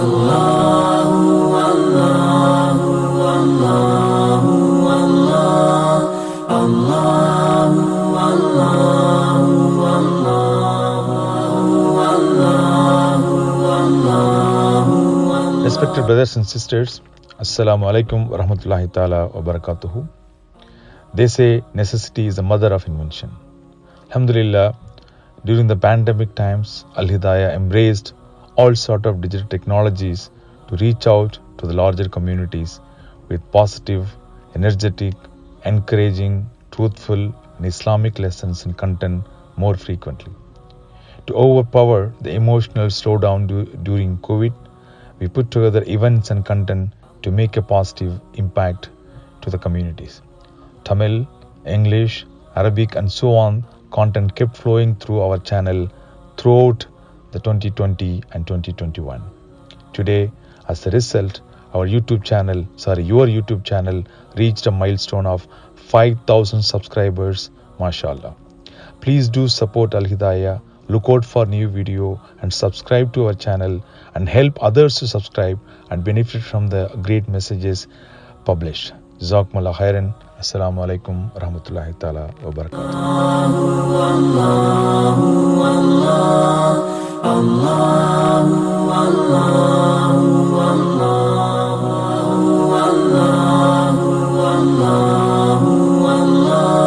Respected brothers and sisters, Assalamu alaikum wa rahmatullahi ta'ala wa barakatuhu. They say necessity is the mother of invention. Alhamdulillah, during the pandemic times, Al Hidayah embraced all sort of digital technologies to reach out to the larger communities with positive, energetic, encouraging, truthful, and Islamic lessons and content more frequently. To overpower the emotional slowdown du- during COVID, we put together events and content to make a positive impact to the communities. Tamil, English, Arabic, and so on content kept flowing through our channel throughout the 2020 and 2021. Today, as a result, our YouTube channel, sorry, your YouTube channel reached a milestone of 5000 subscribers, mashallah. Please do support Al Hidayah, look out for new video and subscribe to our channel and help others to subscribe and benefit from the great messages published. Jazakumullah khairan. Assalamu alaikum warahmatullahi ta'ala wa barakatuh. 啊。